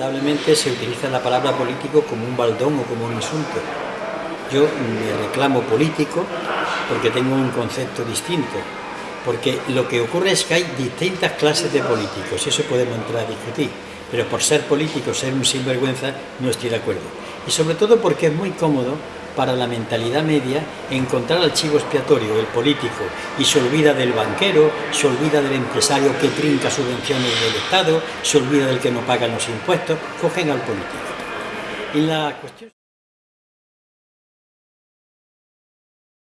lamentablemente se utiliza la palabra político como un baldón o como un insulto. Yo me reclamo político porque tengo un concepto distinto, porque lo que ocurre es que hay distintas clases de políticos, eso podemos entrar a discutir, pero por ser político, ser un sinvergüenza, no estoy de acuerdo. Y sobre todo porque es muy cómodo para la mentalidad media encontrar al chivo expiatorio, el político, y se olvida del banquero, se olvida del empresario que trinca subvenciones del Estado, se olvida del que no paga los impuestos, cogen al político. Y la cuestión...